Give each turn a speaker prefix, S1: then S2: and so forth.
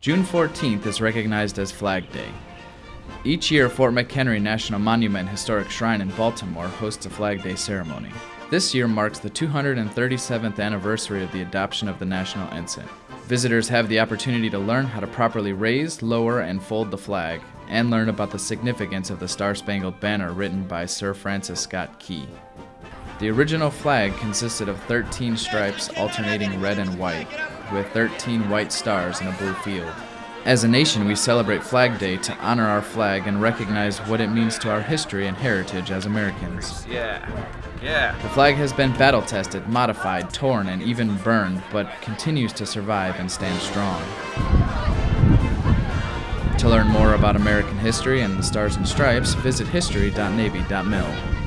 S1: June 14th is recognized as Flag Day. Each year, Fort McHenry National Monument Historic Shrine in Baltimore hosts a Flag Day ceremony. This year marks the 237th anniversary of the adoption of the national ensign. Visitors have the opportunity to learn how to properly raise, lower, and fold the flag, and learn about the significance of the Star Spangled Banner written by Sir Francis Scott Key. The original flag consisted of 13 stripes alternating red and white, with 13 white stars in a blue field. As a nation, we celebrate Flag Day to honor our flag and recognize what it means to our history and heritage as Americans.
S2: Yeah, yeah.
S1: The flag has been battle tested, modified, torn, and even burned, but continues to survive and stand strong. To learn more about American history and the Stars and Stripes, visit history.navy.mil.